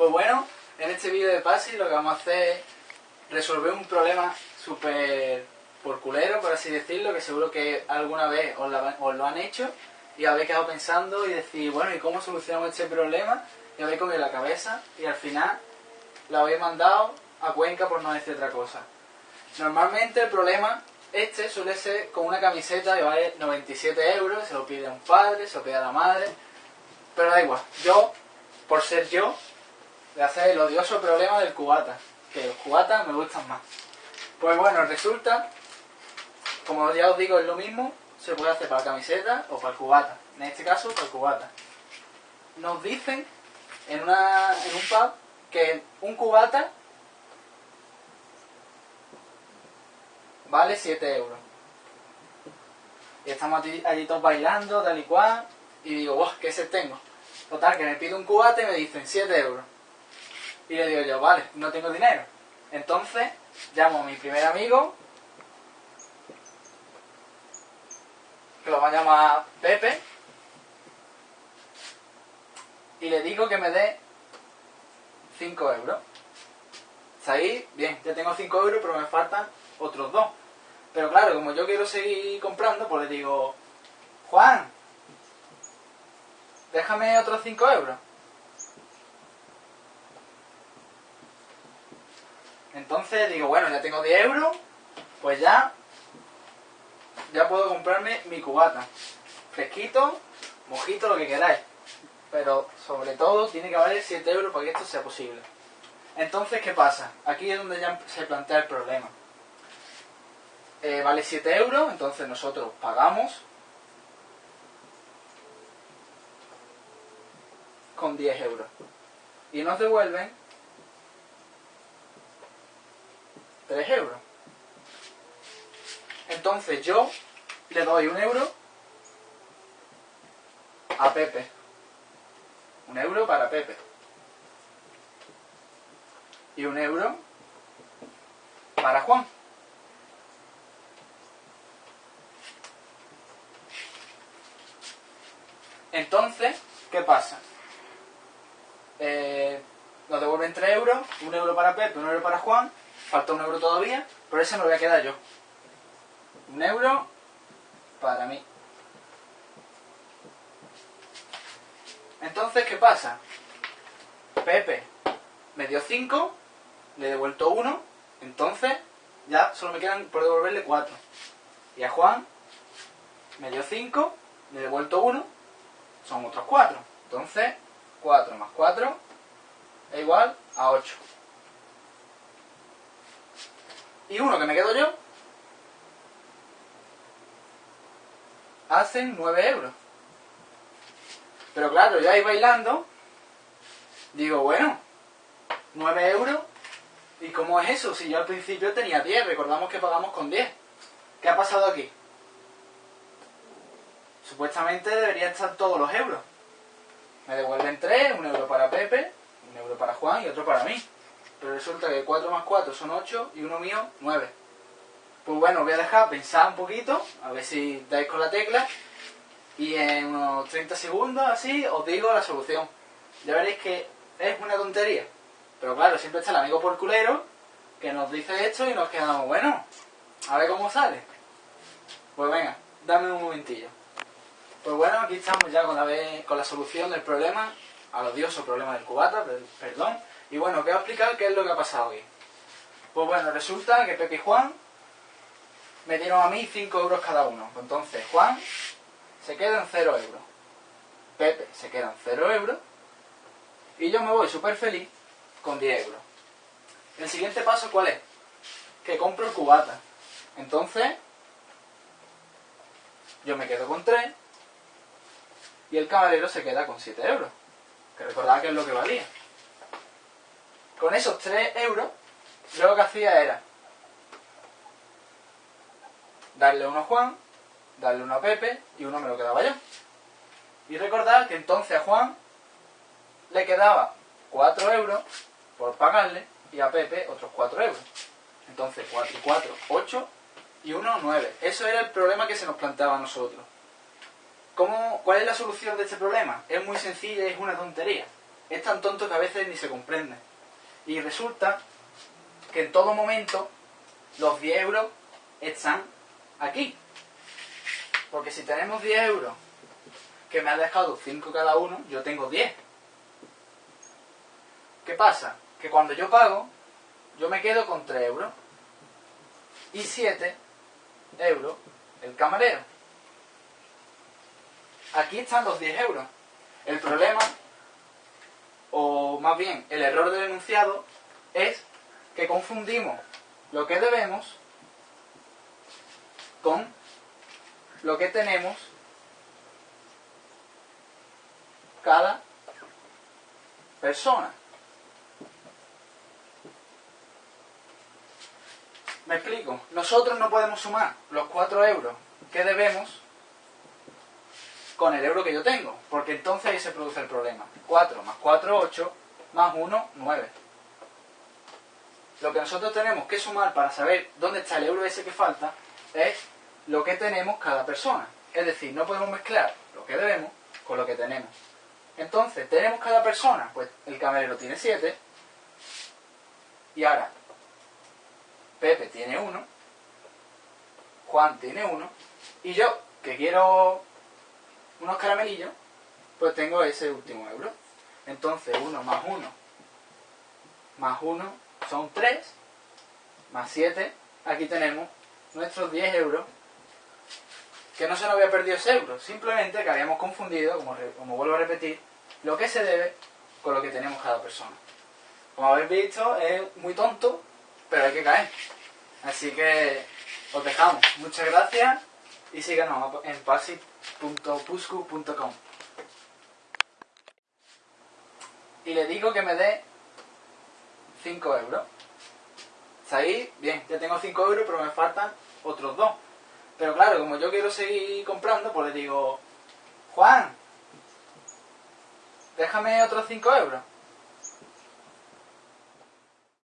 Pues bueno, en este vídeo de PASI lo que vamos a hacer es resolver un problema súper por culero, por así decirlo, que seguro que alguna vez os, lo han hecho y habéis quedado pensando y decir, bueno, ¿y cómo solucionamos este problema? Y habéis comido la cabeza y al final la habéis mandado a Cuenca por no decir otra cosa. Normalmente el problema este suele ser con una camiseta que vale 97 euros, se lo pide a un padre, se lo pide a la madre, pero da igual. Yo, por ser yo, a hacer el odioso problema del cubata, que los cubatas me gustan más. Pues bueno, resulta, como ya os digo, es lo mismo, se puede hacer para camiseta o para el cubata. En este caso, para el cubata. Nos dicen en, una, en un pub que un cubata vale 7 euros. Y estamos allí, todos bailando, tal y cual, y digo, wow, ¿qué se tengo? Total, que me pido un cubate y me dicen 7 euros. Y le digo yo, vale, no tengo dinero. Entonces, llamo a mi primer amigo, que lo va a llamar Pepe, y le digo que me dé 5 euros. ¿Está ahí? Bien, ya tengo 5 euros, pero me faltan otros dos. Pero claro, como yo quiero seguir comprando, pues le digo, Juan, déjame otros 5 euros. Entonces digo, bueno, ya tengo 10 euros, pues ya, ya puedo comprarme mi cubata. Fresquito, mojito, lo que queráis. Pero sobre todo tiene que valer 7 euros para que esto sea posible. Entonces, ¿qué pasa? Aquí es donde ya se plantea el problema. Eh, vale 7 euros, entonces nosotros pagamos con 10 euros. Y nos devuelven 3 euros. Entonces yo le doy un euro a Pepe. Un euro para Pepe. Y un euro para Juan. Entonces, ¿qué pasa? Eh, nos devuelven 3 euros, un euro para Pepe, un euro para Juan, falta un euro todavía, pero ese me lo voy a quedar yo. Un euro para mí. Entonces, ¿qué pasa? Pepe me dio 5, le he devuelto 1, entonces ya solo me quedan por devolverle 4. Y a Juan me dio 5, le he devuelto 1, son otros 4. Entonces, 4 más 4 es igual a 8. Y uno que me quedo yo, hacen 9 euros. Pero claro, yo ahí bailando, digo, bueno, 9 euros, ¿y cómo es eso? Si yo al principio tenía 10, recordamos que pagamos con 10. ¿Qué ha pasado aquí? Supuestamente deberían estar todos los euros. Me devuelven 3, un euro para Pepe, un euro para Juan y otro para mí. Pero resulta que 4 más 4 son 8 y uno mío 9. Pues bueno, voy a dejar pensar un poquito, a ver si dais con la tecla. Y en unos 30 segundos así os digo la solución. Ya veréis que es una tontería. Pero claro, siempre está el amigo por culero que nos dice esto y nos quedamos, bueno, a ver cómo sale. Pues venga, dame un momentillo. Pues bueno, aquí estamos ya con la, con la solución del problema, al odioso problema del cubata, perdón. Y bueno, os voy a explicar qué es lo que ha pasado hoy. Pues bueno, resulta que Pepe y Juan me dieron a mí 5 euros cada uno. Entonces Juan se queda en 0 euros. Pepe se queda en 0 euros. Y yo me voy súper feliz con 10 euros. El siguiente paso, ¿cuál es? Que compro el cubata. Entonces, yo me quedo con 3 y el camarero se queda con 7 euros. Que recordad que es lo que valía. Con esos 3 euros, yo lo que hacía era darle uno a Juan, darle uno a Pepe y uno me lo quedaba yo. Y recordad que entonces a Juan le quedaba 4 euros por pagarle y a Pepe otros 4 euros. Entonces 4 y 4, 8 y 1, 9. Eso era el problema que se nos planteaba a nosotros. ¿Cómo, ¿Cuál es la solución de este problema? Es muy sencilla y es una tontería. es tan tonto que a veces ni se comprende. Y resulta que en todo momento los 10 euros están aquí. Porque si tenemos 10 euros que me ha dejado 5 cada uno, yo tengo 10. ¿Qué pasa? Que cuando yo pago, yo me quedo con 3 euros. Y 7 euros el camarero. Aquí están los 10 euros. El problema, más bien el error del enunciado, es que confundimos lo que debemos con lo que tenemos cada persona. Me explico. Nosotros no podemos sumar los 4 euros que debemos con el euro que yo tengo, porque entonces ahí se produce el problema. 4 más 4, 8, más 1, 9. Lo que nosotros tenemos que sumar para saber dónde está el euro ese que falta es lo que tenemos cada persona. Es decir, no podemos mezclar lo que debemos con lo que tenemos. Entonces, ¿tenemos cada persona? Pues el camarero tiene 7. Y ahora, Pepe tiene 1. Juan tiene 1. Y yo, que quiero unos caramelillos, pues tengo ese último euro. Entonces, 1 más 1 más 1 son 3, más 7. Aquí tenemos nuestros 10 euros que no se nos había perdido ese euro, simplemente que habíamos confundido, como, como vuelvo a repetir, lo que se debe con lo que tenemos cada persona. Como habéis visto, es muy tonto, pero hay que caer. Así que os dejamos. Muchas gracias y síganos en pasi.puscu.com. Y le digo que me dé 5 euros. ¿Está ahí? Bien, ya tengo 5 euros, pero me faltan otros 2. Pero claro, como yo quiero seguir comprando, pues le digo, Juan, déjame otros 5 euros.